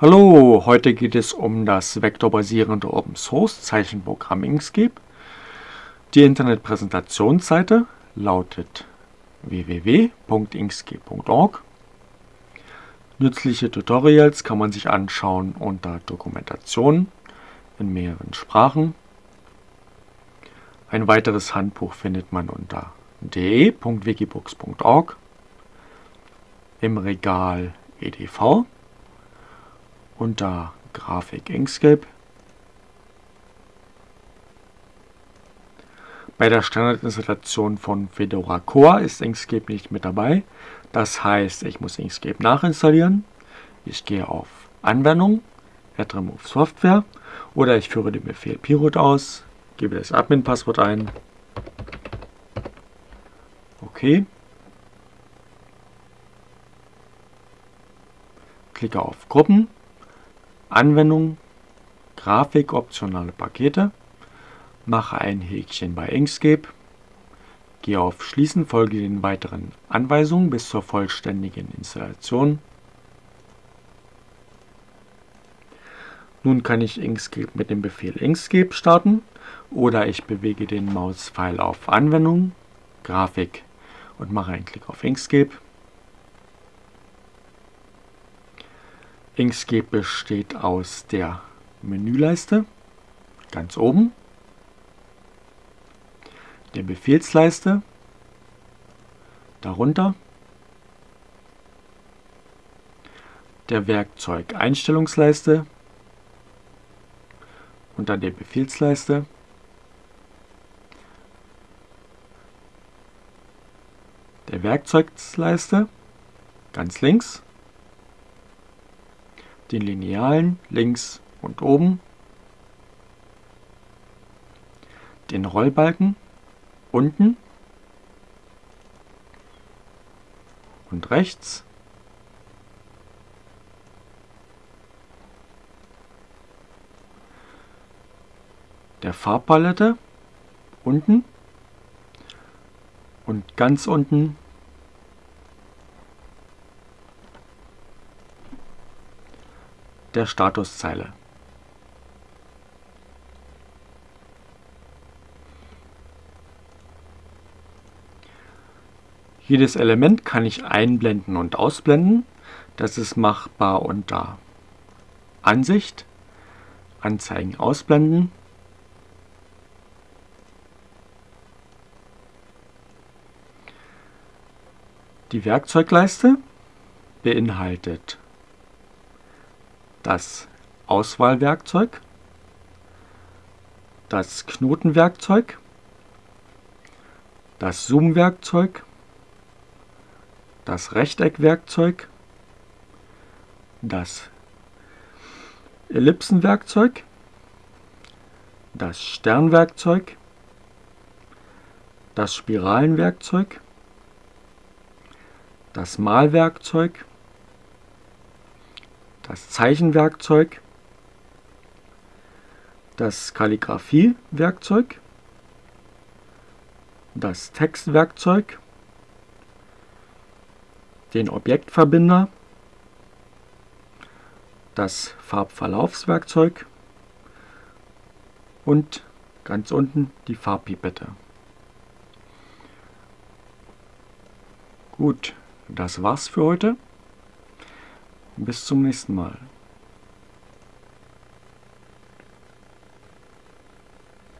Hallo, heute geht es um das vektorbasierende Open Source Zeichenprogramm Inkscape. Die Internetpräsentationsseite lautet www.inkscape.org. Nützliche Tutorials kann man sich anschauen unter Dokumentation in mehreren Sprachen. Ein weiteres Handbuch findet man unter de.wikibooks.org im Regal EDV unter Grafik Inkscape. Bei der Standardinstallation von Fedora Core ist Inkscape nicht mit dabei. Das heißt, ich muss Inkscape nachinstallieren. Ich gehe auf Anwendung, Add Remove Software oder ich führe den Befehl Pirut aus, gebe das Admin-Passwort ein. Okay. Klicke auf Gruppen Anwendung, Grafik, optionale Pakete, mache ein Häkchen bei Inkscape, gehe auf Schließen, folge den weiteren Anweisungen bis zur vollständigen Installation. Nun kann ich Inkscape mit dem Befehl Inkscape starten oder ich bewege den Mauspfeil auf Anwendung, Grafik und mache einen Klick auf Inkscape. Inkscape besteht aus der Menüleiste, ganz oben, der Befehlsleiste, darunter, der Werkzeug-Einstellungsleiste, unter der Befehlsleiste, der Werkzeugleiste, ganz links, den Linealen links und oben, den Rollbalken unten und rechts, der Farbpalette unten und ganz unten der Statuszeile. Jedes Element kann ich einblenden und ausblenden. Das ist machbar unter Ansicht, Anzeigen ausblenden. Die Werkzeugleiste beinhaltet das Auswahlwerkzeug, das Knotenwerkzeug, das Zoomwerkzeug, das Rechteckwerkzeug, das Ellipsenwerkzeug, das Sternwerkzeug, das Spiralenwerkzeug, das Malwerkzeug, das Zeichenwerkzeug, das Kalligraphiewerkzeug, das Textwerkzeug, den Objektverbinder, das Farbverlaufswerkzeug und ganz unten die Farbpipette. Gut, das war's für heute. Bis zum nächsten Mal.